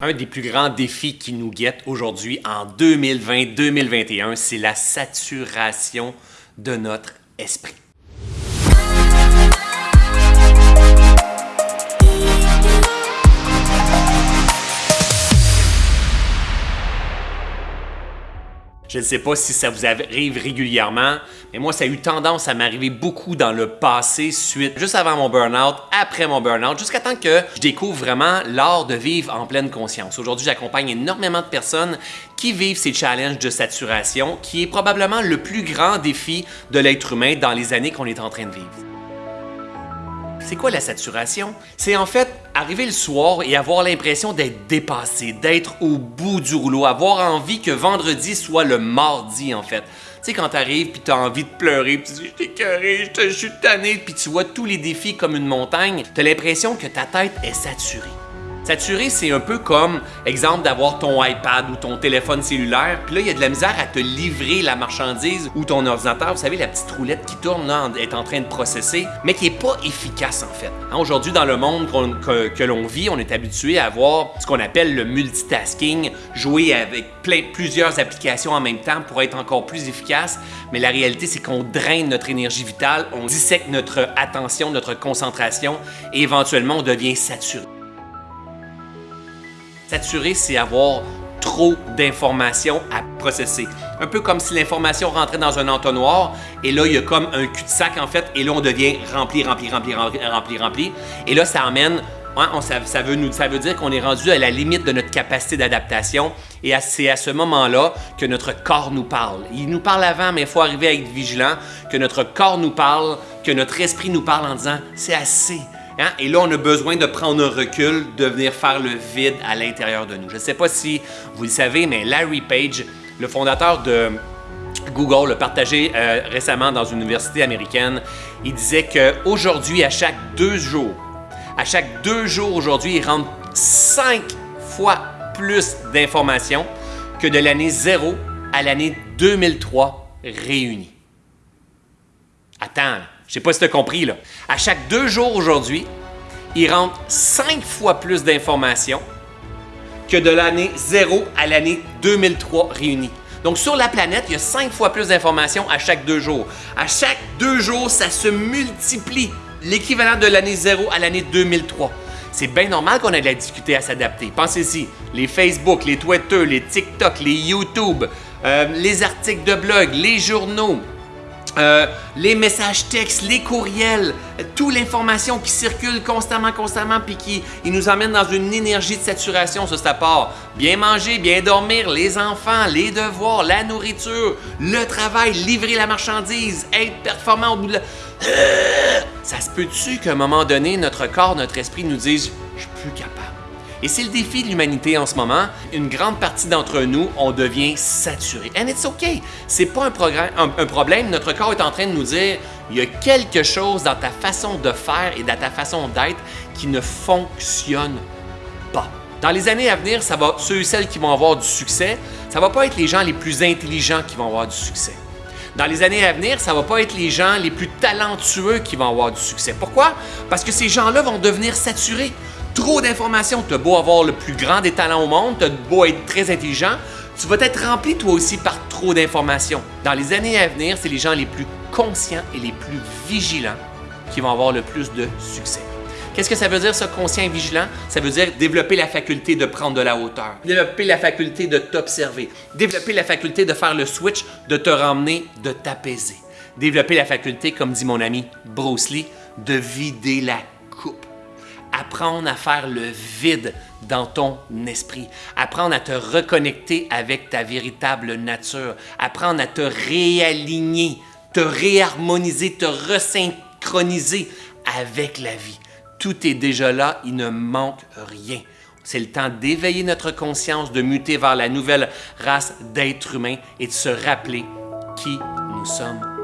Un des plus grands défis qui nous guette aujourd'hui en 2020-2021, c'est la saturation de notre esprit. Je ne sais pas si ça vous arrive régulièrement, mais moi, ça a eu tendance à m'arriver beaucoup dans le passé, suite, juste avant mon burn-out, après mon burn-out, jusqu'à temps que je découvre vraiment l'art de vivre en pleine conscience. Aujourd'hui, j'accompagne énormément de personnes qui vivent ces challenges de saturation, qui est probablement le plus grand défi de l'être humain dans les années qu'on est en train de vivre. C'est quoi la saturation? C'est en fait arriver le soir et avoir l'impression d'être dépassé, d'être au bout du rouleau, avoir envie que vendredi soit le mardi en fait. Tu sais, quand t'arrives puis t'as envie de pleurer, puis tu dis « je t'ai je suis tanné », puis tu vois tous les défis comme une montagne, t'as l'impression que ta tête est saturée. Saturé, c'est un peu comme, exemple, d'avoir ton iPad ou ton téléphone cellulaire, puis là, il y a de la misère à te livrer la marchandise ou ton ordinateur. Vous savez, la petite roulette qui tourne là, est en train de processer, mais qui n'est pas efficace en fait. Hein, aujourd'hui, dans le monde que, l'on vit, on est habitué à avoir ce qu'on appelle le multitasking, jouer avec plein, plusieurs applications en même temps pour être encore plus efficace, mais la réalité, c'est qu'on draine notre énergie vitale, on dissèque notre attention, notre concentration, et éventuellement, on devient saturé. Saturé, c'est avoir trop d'informations à processer. Un peu comme si l'information rentrait dans un entonnoir et là, il y a comme un cul-de-sac en fait et là, on devient rempli, rempli, rempli, rempli, rempli. Et là, ça amène hein, ça, nous, ça, veut dire qu'on est rendu à la limite de notre capacité d'adaptation et c'est à ce moment-là que notre corps nous parle. Il nous parle avant, mais il faut arriver à être vigilant, que notre corps nous parle, que notre esprit nous parle en disant « c'est assez, Hein? Et là, on a besoin de prendre un recul, de venir faire le vide à l'intérieur de nous. Je ne sais pas si vous le savez, mais Larry Page, le fondateur de Google, l'a partagé euh, récemment dans une université américaine. Il disait qu'aujourd'hui, à chaque deux jours, à chaque deux jours aujourd'hui, il rentre cinq fois plus d'informations que de l'année 0 à l'année 2003 réunies. Attends, je sais pas si tu as compris, là. À chaque deux jours aujourd'hui, il rentre cinq fois plus d'informations que de l'année 0 à l'année 2003 réunies. Donc, sur la planète, il y a cinq fois plus d'informations à chaque deux jours. À chaque deux jours, ça se multiplie. L'équivalent de l'année 0 à l'année 2003. C'est bien normal qu'on ait de la difficulté à s'adapter. Pensez-y, les Facebook, les Twitter, les TikTok, les YouTube, euh, les articles de blog, les journaux, euh, les messages textes, les courriels, toute l'information qui circule constamment, constamment, puis qui nous emmène dans une énergie de saturation, ça, ça part. Bien manger, bien dormir, les enfants, les devoirs, la nourriture, le travail, livrer la marchandise, être performant au bout de la... Ça se peut-tu qu'à un moment donné, notre corps, notre esprit nous dise « je suis plus capable ». Et c'est le défi de l'humanité en ce moment. Une grande partie d'entre nous, on devient saturé. And it's okay. C'est pas un, problème. Notre corps est en train de nous dire il y a quelque chose dans ta façon de faire et dans ta façon d'être qui ne fonctionne pas. Dans les années à venir, ça va, ceux et celles qui vont avoir du succès, ça va pas être les gens les plus intelligents qui vont avoir du succès. Dans les années à venir, ça va pas être les gens les plus talentueux qui vont avoir du succès. Pourquoi? Parce que ces gens-là vont devenir saturés trop d'informations. Tu as beau avoir le plus grand des talents au monde, tu as beau être très intelligent, tu vas être rempli toi aussi par trop d'informations. Dans les années à venir, c'est les gens les plus conscients et les plus vigilants qui vont avoir le plus de succès. Qu'est-ce que ça veut dire, ce conscient et vigilant? Ça veut dire développer la faculté de prendre de la hauteur, développer la faculté de t'observer, développer la faculté de faire le switch, de te ramener, de t'apaiser, développer la faculté, comme dit mon ami Bruce Lee, de vider la coupe apprendre à faire le vide dans ton esprit, apprendre à te reconnecter avec ta véritable nature, apprendre à te réaligner, te réharmoniser, te resynchroniser avec la vie. Tout est déjà là, il ne manque rien. C'est le temps d'éveiller notre conscience, de muter vers la nouvelle race d'êtres humains et de se rappeler qui nous sommes